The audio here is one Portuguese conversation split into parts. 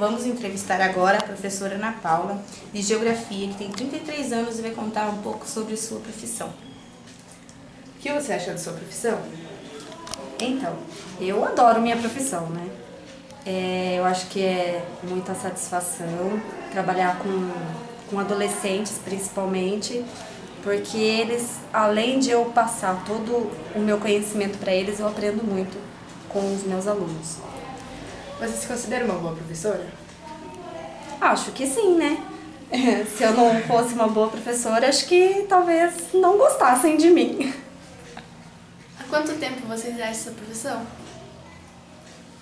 Vamos entrevistar agora a professora Ana Paula, de Geografia, que tem 33 anos e vai contar um pouco sobre sua profissão. O que você acha da sua profissão? Então, eu adoro minha profissão, né? É, eu acho que é muita satisfação trabalhar com, com adolescentes, principalmente, porque eles, além de eu passar todo o meu conhecimento para eles, eu aprendo muito com os meus alunos. Você se considera uma boa professora? Acho que sim, né? Se eu não fosse uma boa professora, acho que talvez não gostassem de mim. Há quanto tempo você exerce essa profissão?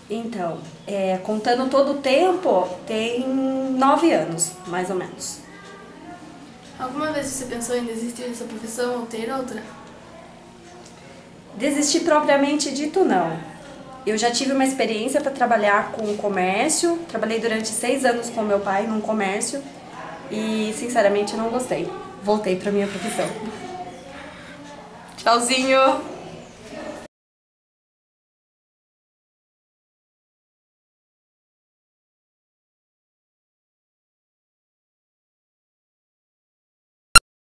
Então, é, contando todo o tempo, tem nove anos, mais ou menos. Alguma vez você pensou em desistir dessa profissão ou ter outra? Desistir propriamente dito, não. Eu já tive uma experiência para trabalhar com comércio, trabalhei durante seis anos com meu pai num comércio e, sinceramente, não gostei. Voltei para minha profissão. Tchauzinho!